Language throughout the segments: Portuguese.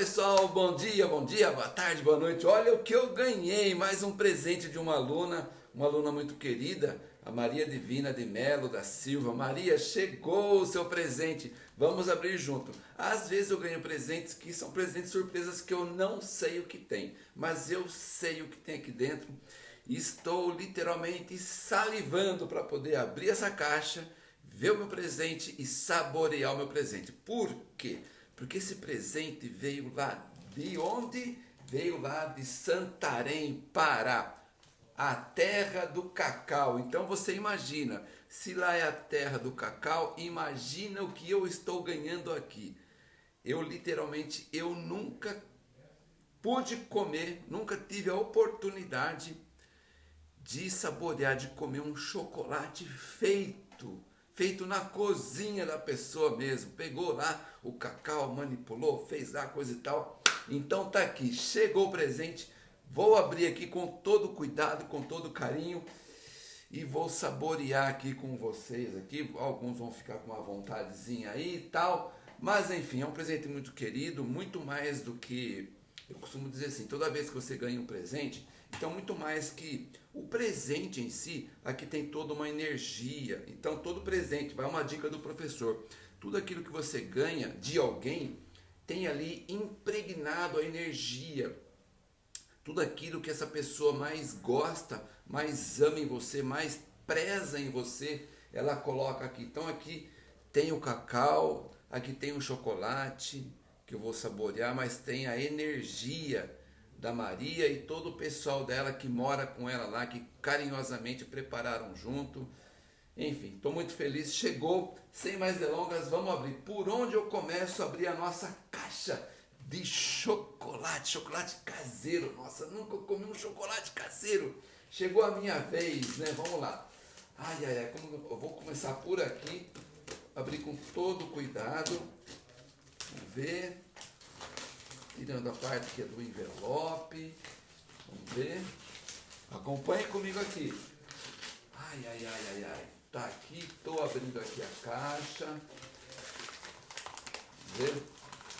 pessoal, bom dia, bom dia, boa tarde, boa noite. Olha o que eu ganhei, mais um presente de uma aluna, uma aluna muito querida, a Maria Divina de Melo da Silva. Maria, chegou o seu presente, vamos abrir junto. Às vezes eu ganho presentes que são presentes surpresas que eu não sei o que tem, mas eu sei o que tem aqui dentro. Estou literalmente salivando para poder abrir essa caixa, ver o meu presente e saborear o meu presente. Por quê? Porque esse presente veio lá de onde? Veio lá de Santarém, Pará, a terra do cacau. Então você imagina, se lá é a terra do cacau, imagina o que eu estou ganhando aqui. Eu literalmente, eu nunca pude comer, nunca tive a oportunidade de saborear, de comer um chocolate feito feito na cozinha da pessoa mesmo. Pegou lá o cacau, manipulou, fez lá coisa e tal. Então tá aqui, chegou o presente. Vou abrir aqui com todo cuidado, com todo carinho e vou saborear aqui com vocês aqui. Alguns vão ficar com uma vontadezinha aí e tal, mas enfim, é um presente muito querido, muito mais do que eu costumo dizer assim, toda vez que você ganha um presente, então, muito mais que o presente em si, aqui tem toda uma energia. Então, todo presente, vai uma dica do professor: tudo aquilo que você ganha de alguém tem ali impregnado a energia. Tudo aquilo que essa pessoa mais gosta, mais ama em você, mais preza em você, ela coloca aqui. Então, aqui tem o cacau, aqui tem o chocolate que eu vou saborear, mas tem a energia da Maria e todo o pessoal dela que mora com ela lá, que carinhosamente prepararam junto. Enfim, estou muito feliz. Chegou, sem mais delongas, vamos abrir. Por onde eu começo a abrir a nossa caixa de chocolate, chocolate caseiro. Nossa, nunca comi um chocolate caseiro. Chegou a minha vez, né? Vamos lá. Ai, ai, ai, como eu vou começar por aqui, abrir com todo cuidado. Vamos ver tirando a parte que é do envelope. Vamos ver. Acompanhe comigo aqui. Ai, ai, ai, ai, ai. Tá aqui, estou abrindo aqui a caixa. Ver.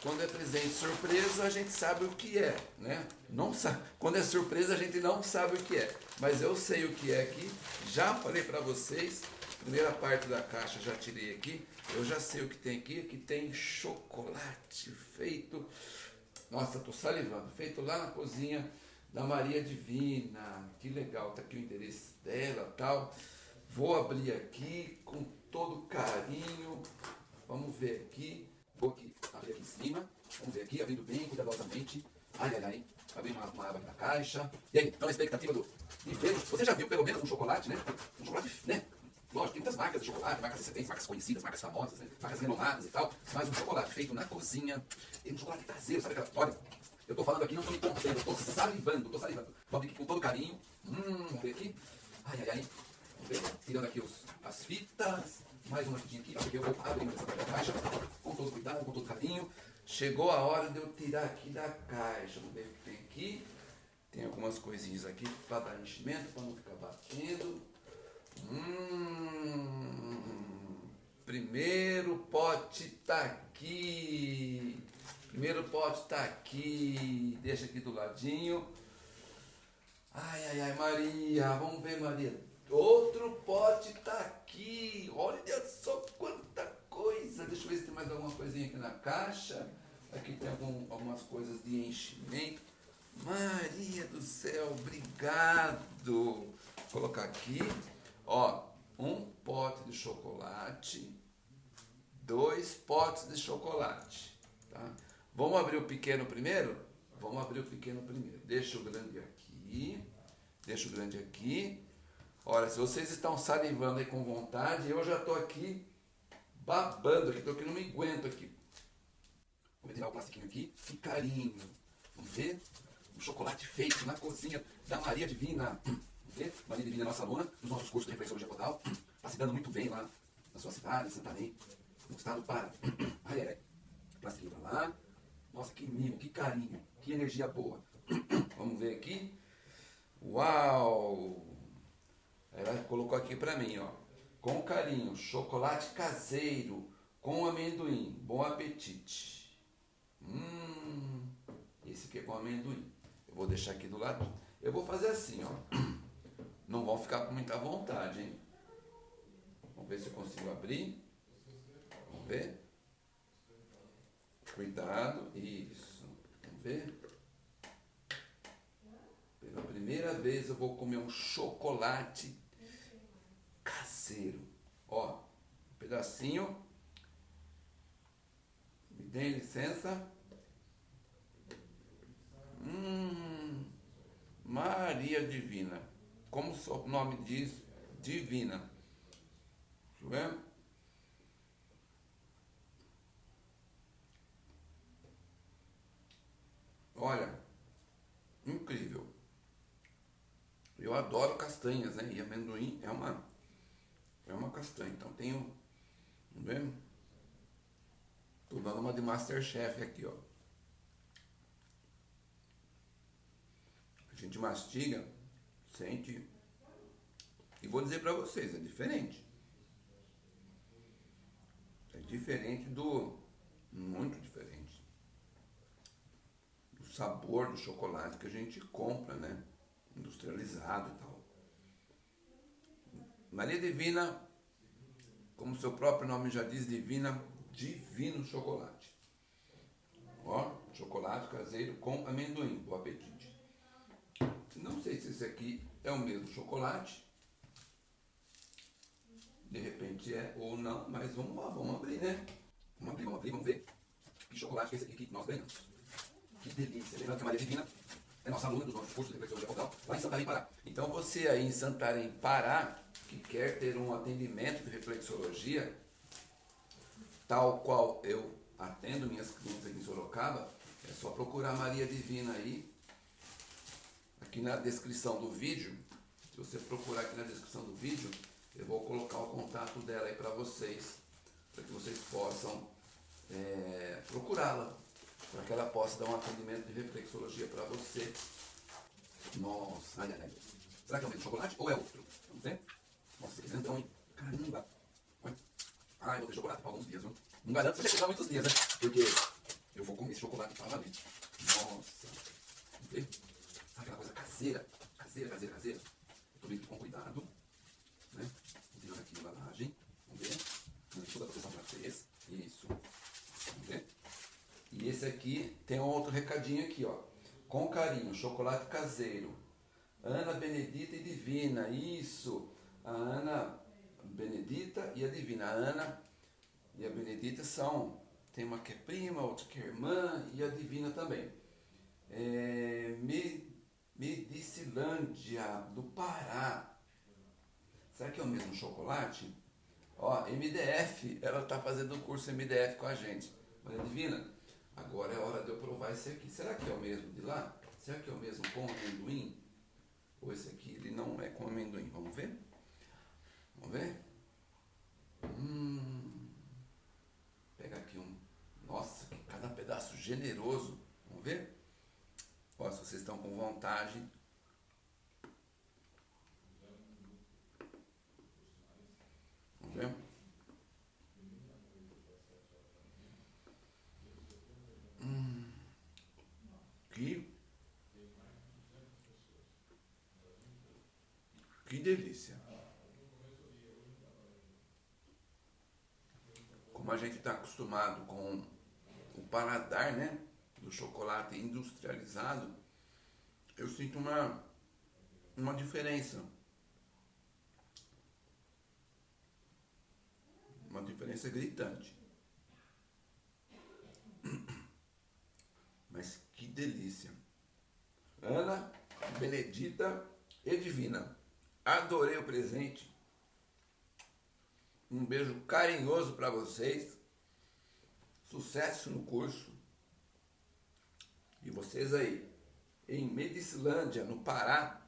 Quando é presente surpresa, a gente sabe o que é, né? Não sabe. Quando é surpresa, a gente não sabe o que é. Mas eu sei o que é aqui. Já falei para vocês. Primeira parte da caixa já tirei aqui. Eu já sei o que tem aqui. Aqui tem chocolate feito nossa, estou salivando. Feito lá na cozinha da Maria Divina. Que legal, tá aqui o endereço dela tal. Vou abrir aqui com todo carinho. Vamos ver aqui. Vou aqui, abrir aqui em cima. Vamos ver aqui, abrindo bem cuidadosamente. Ai, ai, ai. Abri uma, uma aba aqui na caixa. E aí, então a expectativa do... Você já viu pelo menos um chocolate, né? Um chocolate, né? Lógico, tem muitas marcas de chocolate, marcas excelentes, marcas conhecidas, marcas famosas, né? marcas renomadas e tal. Mas um chocolate feito na cozinha, um chocolate caseiro, sabe aquela. Olha, eu tô falando aqui, não tô me contendo, tô salivando, tô salivando. Aqui com todo carinho. Hum, vamos ver aqui. Ai, ai, ai. Vamos ver. Tirando aqui os, as fitas. Mais uma fitinha aqui, porque eu vou abrir essa caixa com todo cuidado, com todo carinho. Chegou a hora de eu tirar aqui da caixa. Vamos ver o que tem aqui. Tem algumas coisinhas aqui para dar enchimento, para não ficar batendo. Hum, primeiro pote tá aqui. Primeiro pote tá aqui. Deixa aqui do ladinho. Ai, ai, ai, Maria. Vamos ver, Maria. Outro pote tá aqui. Olha só quanta coisa. Deixa eu ver se tem mais alguma coisinha aqui na caixa. Aqui tem algum, algumas coisas de enchimento. Maria do céu, obrigado. Vou colocar aqui. Ó, um pote de chocolate, dois potes de chocolate, tá? Vamos abrir o pequeno primeiro? Vamos abrir o pequeno primeiro. Deixa o grande aqui, deixa o grande aqui. Olha, se vocês estão salivando aí com vontade, eu já estou aqui babando aqui, estou aqui, não me aguento aqui. Vou tirar o plastiquinho aqui, que carinho. Vamos ver? Um chocolate feito na cozinha da Maria Divina. Vê? Maria Divina é nossa aluna, nos nossos cursos de reflexologia podal. Está se dando muito bem lá na sua cidade, Santarém, no estado para. Ai, ai, ai. Plastiquinho para lá. Nossa, que mimo, que carinho, que energia boa. Vamos ver aqui. Uau! Ela colocou aqui para mim, ó. Com carinho, chocolate caseiro com amendoim. Bom apetite. Hum. que é com amendoim. Eu vou deixar aqui do lado. Eu vou fazer assim, ó. Não vão ficar com muita vontade, hein? Vamos ver se eu consigo abrir. Vamos ver. Cuidado. Isso. Vamos ver. Pela primeira vez eu vou comer um chocolate caseiro. Ó, um pedacinho. Me dê licença. Hum, Maria Divina. Como o nome diz, divina. Deixa eu ver. Olha, incrível. Eu adoro castanhas, né? E amendoim é uma é uma castanha. Então tenho, tá vendo? Tô dando uma de Masterchef aqui, ó. A gente mastiga, sente. E vou dizer para vocês, é diferente. É diferente do muito diferente do sabor do chocolate que a gente compra, né? Industrializado e tal. Maria Divina, como seu próprio nome já diz, Divina, divino chocolate. Ó, chocolate caseiro com amendoim, bom apetite. Não sei se esse aqui é o mesmo chocolate. De repente é ou não, mas vamos lá, vamos abrir, né? Vamos abrir, vamos abrir, vamos ver que chocolate que é esse aqui que nós ganhamos. Que delícia. Lembrando que a Maria Divina é nossa aluna do nosso curso de reflexologia podal lá em Santarém, Pará. Então você aí em Santarém, Pará, que quer ter um atendimento de reflexologia, tal qual eu atendo minhas clientes aqui em Sorocaba, é só procurar Maria Divina aí, aqui na descrição do vídeo. Se você procurar aqui na descrição do vídeo, eu vou colocar o contato dela aí para vocês, para que vocês possam é, procurá-la para que ela possa dar um atendimento de reflexologia para você. Nossa, ai, ai. Será que é mesmo chocolate ou é outro? Vamos ver? Nossa, que grandão, hein? Caramba! Ai, vou ter chocolate por alguns dias, viu? Não garanto que você vai muitos dias, né? Porque eu vou comer esse chocolate para valer. Nossa ver? Sabe aquela coisa caseira? Caseira, caseira, caseira. Eu vendo com cuidado. Né? Tirando aqui a embalagem. Vamos ver? Toda a proteção para vocês. Isso. E esse aqui tem um outro recadinho aqui, ó. Com carinho, chocolate caseiro. Ana Benedita e Divina, isso. A Ana Benedita e a Divina. A Ana e a Benedita são, tem uma que é prima, outra que é irmã e a Divina também. É, Medicilândia, do Pará. Será que é o mesmo chocolate? Ó, MDF, ela está fazendo o curso MDF com a gente. Maria Divina, Agora é hora de eu provar esse aqui. Será que é o mesmo de lá? Será que é o mesmo com amendoim? Ou esse aqui ele não é com amendoim? Vamos ver? Vamos ver? Hum, pega aqui um. Nossa, cada pedaço generoso. Vamos ver? Se vocês estão com vontade. Vamos ver? Que, que delícia. Como a gente está acostumado com o paladar, né? Do chocolate industrializado, eu sinto uma, uma diferença. Uma diferença gritante. Mas que delícia. Ana, Benedita e Divina. Adorei o presente. Um beijo carinhoso para vocês. Sucesso no curso. E vocês aí, em Medicilândia, no Pará,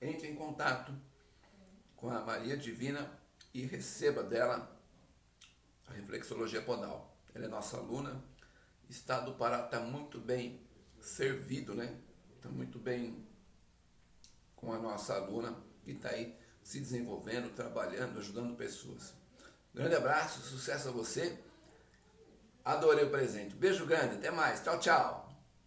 entre em contato com a Maria Divina e receba dela a reflexologia podal. Ela é nossa aluna estado do Pará está muito bem servido, né? Está muito bem com a nossa aluna que está aí se desenvolvendo, trabalhando, ajudando pessoas. Grande abraço, sucesso a você. Adorei o presente. Beijo grande, até mais. Tchau, tchau.